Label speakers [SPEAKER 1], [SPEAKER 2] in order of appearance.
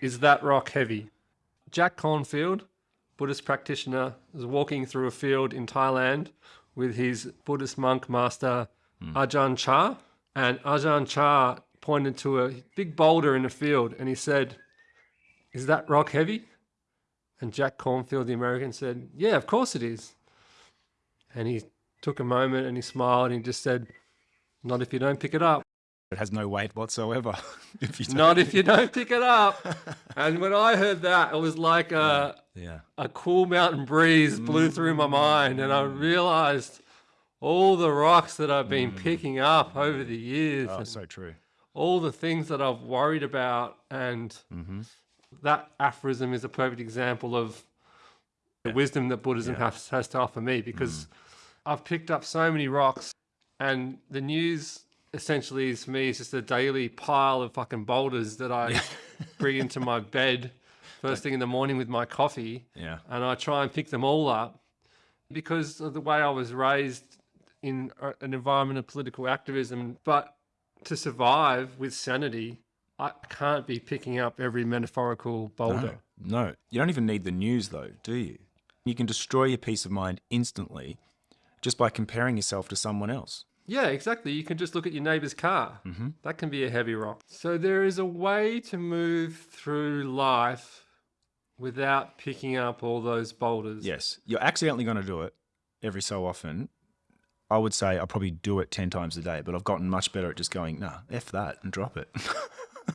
[SPEAKER 1] Is that rock heavy? Jack Kornfield, Buddhist practitioner, was walking through a field in Thailand with his Buddhist monk master hmm. Ajahn Chah. And Ajahn Chah pointed to a big boulder in the field and he said, Is that rock heavy? And Jack Kornfield, the American, said, Yeah, of course it is. And he took a moment and he smiled and he just said, Not if you don't pick it up.
[SPEAKER 2] It has no weight whatsoever. if you don't-
[SPEAKER 1] Not if you don't pick it up. And when I heard that, it was like a,
[SPEAKER 2] yeah.
[SPEAKER 1] a cool mountain breeze blew through my mind. And I mm. realized all the rocks that I've been mm. picking up over the years,
[SPEAKER 2] Oh, so true.
[SPEAKER 1] all the things that I've worried about. And mm-hmm. that aphorism is a perfect example of the wisdom that Buddhism has, has to offer me because mm. I've picked up so many rocks and the news essentially is for me is just a daily pile of fucking boulders that I bring into my bed first thing in the morning with my coffee
[SPEAKER 2] Yeah.
[SPEAKER 1] and I try and pick them all up because of the way I was raised in an environment of political activism. But to survive with sanity, I can't be picking up every metaphorical boulder.
[SPEAKER 2] No, no. You don't even need the news, though, do you? You can destroy your peace of mind instantly just by comparing yourself to someone else.
[SPEAKER 1] Yeah, exactly. You can just look at your neighbor's car. Mm-hmm. That can be a heavy rock. So there is a way to move through life without picking up all those boulders.
[SPEAKER 2] Yes, you're accidentally going to do it every so often. I would say I probably do it 10 times a day, but I've gotten much better at just going, nah, F that and drop it.